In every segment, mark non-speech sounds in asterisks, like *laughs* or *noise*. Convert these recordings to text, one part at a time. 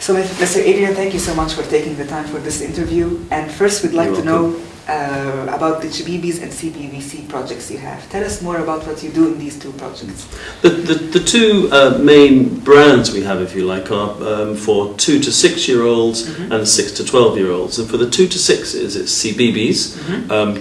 So, Mr. Adrian, thank you so much for taking the time for this interview. And first, we'd like You're to know uh, about the CBeebies and CBBC projects you have. Tell us more about what you do in these two projects. The, the, the two uh, main brands we have, if you like, are um, for two to six year olds Mhm. and six to 12 year olds. And for the two to sixes, it's CBeebies, Mhm. um,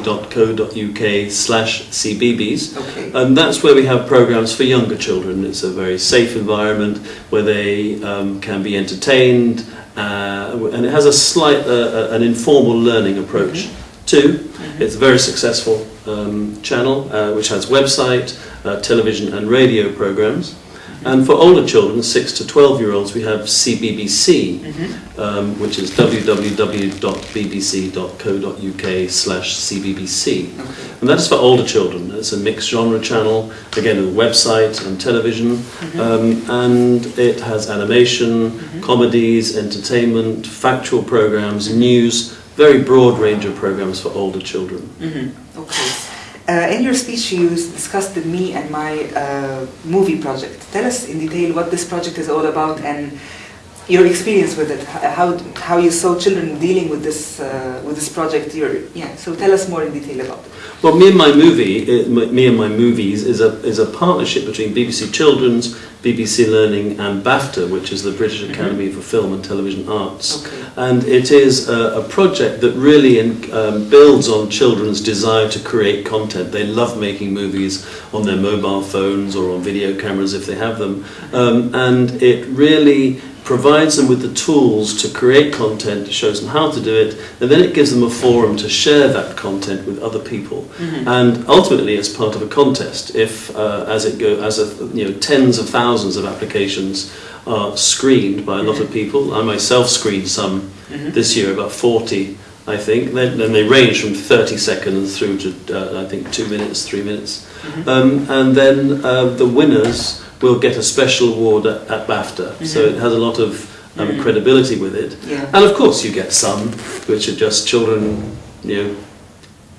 www.bbc.co.uk slash CBeebies. Okay. And that's where we have programs for younger children. It's a very safe environment where they um, can be entertained, uh, and it has a slight, uh, uh, an informal learning approach too. Mhm. It's a very successful um, channel uh, which has website, uh, television, and radio programs. And for older children, 6 to 12 year olds, we have CBBC, Mhm. um, which is www.bbc.co.uk slash CBBC. Okay. And that is for older children. It's a mixed genre channel, again, a website and television, Mhm. um, and it has animation, Mhm. comedies, entertainment, factual programs, news, very broad range of programs for older children. Mhm. Okay. Uh, in your speech, you discussed the Me and My uh, movie project. Tell us in detail what this project is all about and your experience with it. How how you saw children dealing with this uh, with this project. Your yeah. So tell us more in detail about it. Well, me and my movie, uh, me and my movies, is a is a partnership between BBC Children's, BBC Learning, and BAFTA, which is the British Mhm. Academy for Film and Television Arts. Okay. And it is a, a project that really in, um, builds on children's desire to create content. They love making movies on their mobile phones or on video cameras if they have them. Um, and it really provides them with the tools to create content, shows them how to do it, and then it gives them a forum to share that content with other people. Mhm. And ultimately, it's part of a contest. If, uh, as it go, as a, you know, tens of thousands of applications are screened by a lot of people, I myself screened some Mhm. this year, about 40, I think. Then, then they range from 30 seconds through to, uh, I think, two minutes, three minutes. Mhm. Um, and then uh, the winners will get a special award at, at BAFTA. So Mhm. it has a lot of um, Mhm. credibility with it. Yeah. And of course, you get some which are just children, you know,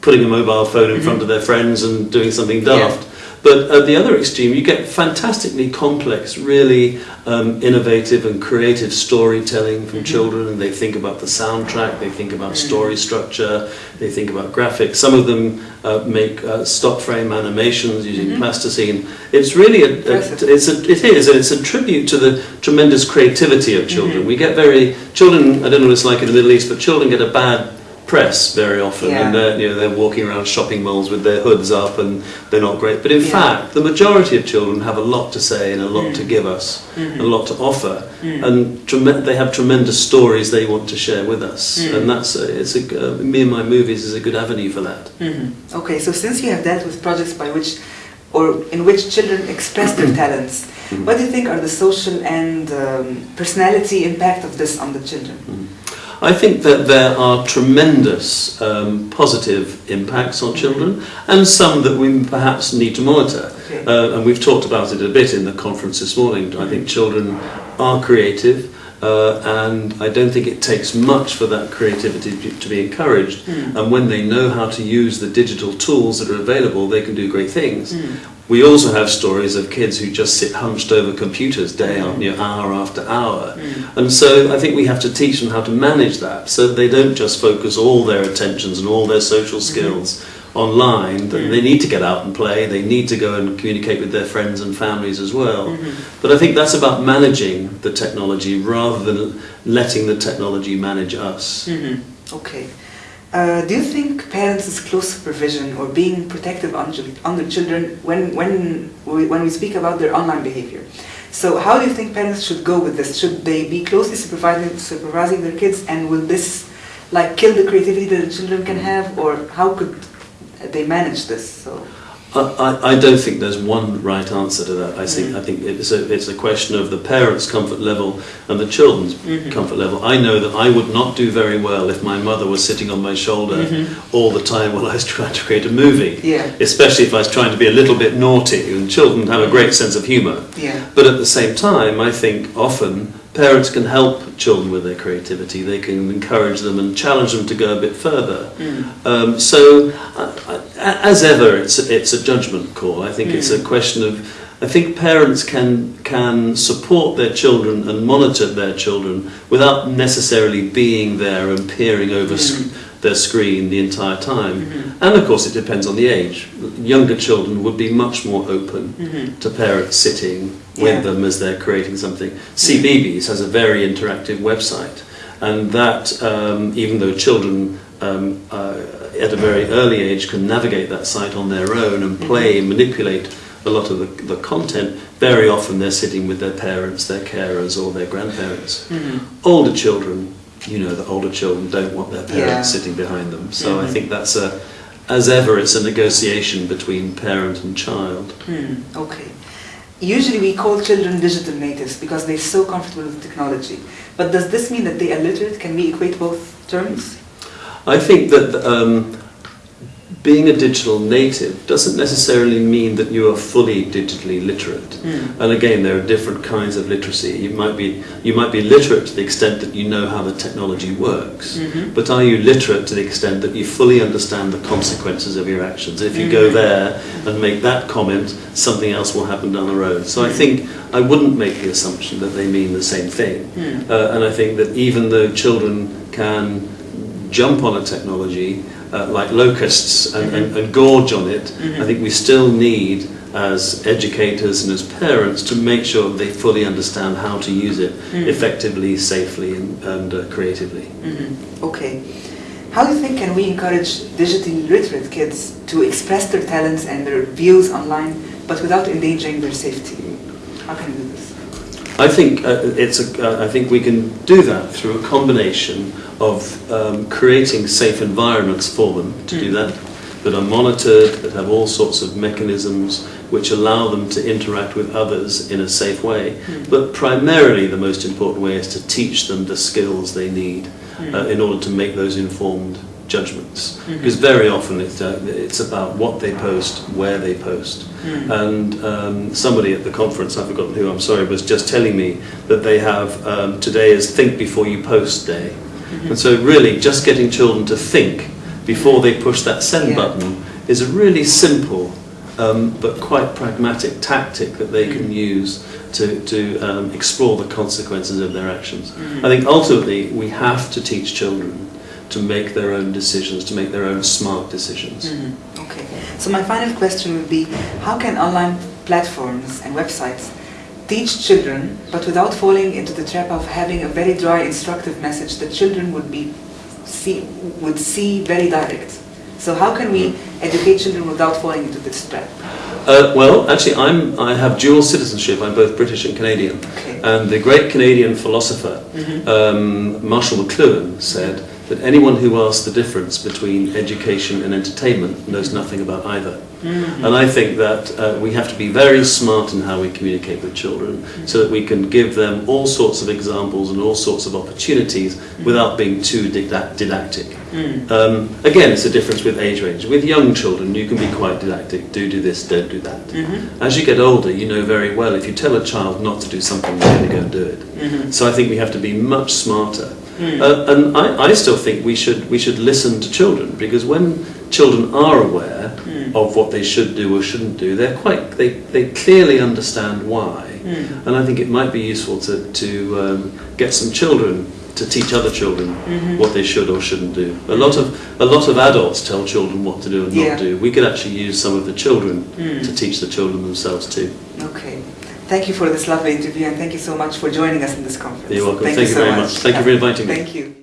putting a mobile phone in Mhm. front of their friends and doing something Yeah. But at the other extreme, you get fantastically complex, really um, innovative and creative storytelling from Mhm. children, and they think about the soundtrack, they think about Mhm. story structure, they think about graphics. Some of them uh, make uh, stop frame animations using Mhm. plasticine. It's really a, a, it's a, it is, and it's a tribute to the tremendous creativity of children. Mhm. We get very children. I don't know what it's like in the Middle East, but children get a bad press very often, Yeah. and they're, you know they're walking around shopping malls with their hoods up, and they're not great. But in Yeah. fact, the majority of children have a lot to say and a lot to Mm. give us, Mhm. a lot to offer, Mm. and trem- they have tremendous stories they want to share with us, Mm. and that's a, it's a uh, me and my movies is a good avenue for that. Mhm. Okay, so since you have dealt with projects by which, or in which children express their *clears throat* talents, Mhm. what do you think are the social and um, personality impact of this on the children? I think that there are tremendous um, positive impacts on children and some that we perhaps need to monitor. Okay. Uh, and we've talked about it a bit in the conference this morning. I think children are creative. Uh, and I don't think it takes much for that creativity to- be encouraged. Mm. And when they know how to use the digital tools that are available, they can do great things. Mm. We also have stories of kids who just sit hunched over computers day after you know, hour after hour. Mm. And so I think we have to teach them how to manage that so they don't just focus all their attentions and all their social skills online. That Mm. They need to get out and play, they need to go and communicate with their friends and families as well. Mhm. But I think that's about managing the technology rather than letting the technology manage us. Mhm. Okay. Uh, do you think parents' close supervision or being protective on, on their children when, when, we, when we speak about their online behavior? So how do you think parents should go with this? Should they be closely supervising, supervising their kids and will this like kill the creativity that the children can have or how could they manage this? So. I, I, I don't think there's one right answer to that. I think I think it's a it's a question of the parents' comfort level and the children's Mhm. comfort level. I know that I would not do very well if my mother was sitting on my shoulder Mhm. all the time while I was *laughs* trying to create a movie. Yeah. Especially if I was trying to be a little bit naughty. And children have a great sense of humour. Yeah. But at the same time, I think often parents can help children with their creativity. They can encourage them and challenge them to go a bit further. Mm. Um, so, uh, as ever, it's it's a judgment call. I think mm. it's a hmm. question of. I think parents can can support their children and monitor their children without necessarily being there and peering over mm. sc their screen the entire time. Mm -hmm. And of course, it depends on the age. Younger children would be much more open mm -hmm. to parents sitting with Yeah. them as they're creating something. CBeebies has a very interactive website, and that um, even though children um, uh, at a very early age can navigate that site on their own and play and manipulate a lot of the, the content, very often they're sitting with their parents, their carers, or their grandparents. Older children, you know, the older children don't want their parents Yeah. sitting behind them. So I Mhm. think that's a, as ever, it's a negotiation between parent and child. Hmm, okay. Usually we call children digital natives because they're so comfortable with technology. But does this mean that they are literate? Can we equate both terms? I think that um, being a digital native doesn't necessarily mean that you are fully digitally literate. Hmm. And again, there are different kinds of literacy. You might be you might be literate to the extent that you know how the technology works, Mhm. but are you literate to the extent that you fully understand the consequences of your actions? If you go Mhm. there and make that comment, something else will happen down the road. So I think I wouldn't make the assumption that they mean the same thing. Hmm. Uh, and I think that even though children can jump on a technology uh, like locusts and, and, and gorge on it. I think we still need, as educators and as parents, to make sure they fully understand how to use it Mhm. effectively, safely, and, and uh, creatively. Mhm. Okay. How do you think can we encourage digitally literate kids to express their talents and their views online, but without endangering their safety? How can we do this? I think uh, it's a, uh, I think we can do that through a combination of um, creating safe environments for them to do Mm. that, that are monitored, that have all sorts of mechanisms which allow them to interact with others in a safe way. Mm. But primarily, the most important way is to teach them the skills they need Mm. uh, in order to make those informed judgments. Mhm. Because very often it's, uh, it's about what they post, where they post. Mm. And um, somebody at the conference, I've forgotten who, I'm sorry, was just telling me that they have um, today is Think Before You Post Day. Mm-hmm. And so, really, just getting children to think before they push that send Yeah. button is a really simple um, but quite pragmatic tactic that they can use to, to um, explore the consequences of their actions. Mhm. I think ultimately we have to teach children to make their own decisions, to make their own smart decisions. Mhm. Okay. So my final question would be, how can online platforms and websites teach children, but without falling into the trap of having a very dry, instructive message that children would be see would see very direct? So how can we educate children without falling into this trap? Uh, well, actually, I'm, I have dual citizenship. I'm both British and Canadian. Okay. And the great Canadian philosopher, Mhm. um, Marshall McLuhan, said that anyone who asks the difference between education and entertainment knows nothing about either. Mhm. And I think that uh, we have to be very smart in how we communicate with children so that we can give them all sorts of examples and all sorts of opportunities without being too didactic. Mm. Um, again, it's a difference with age range. With young children, you can be quite didactic. Do do this, don't do that. Mhm. As you get older, you know very well if you tell a child not to do something, they're going to go and do it. Mhm. So I think we have to be much smarter. Mm. Uh, and I, I still think we should we should listen to children because when children are aware Mm. of what they should do or shouldn't do, they're quite they, they clearly understand why. Mm. And I think it might be useful to to um, get some children to teach other children Mhm. what they should or shouldn't do. A lot of a lot of adults tell children what to do and Yeah. not do. We could actually use some of the children Mm. to teach the children themselves too. Okay. Thank you for this lovely interview and thank you so much for joining us in this conference. You're welcome. Thank, Thank you you so very much. Thank you for inviting me. Thank you.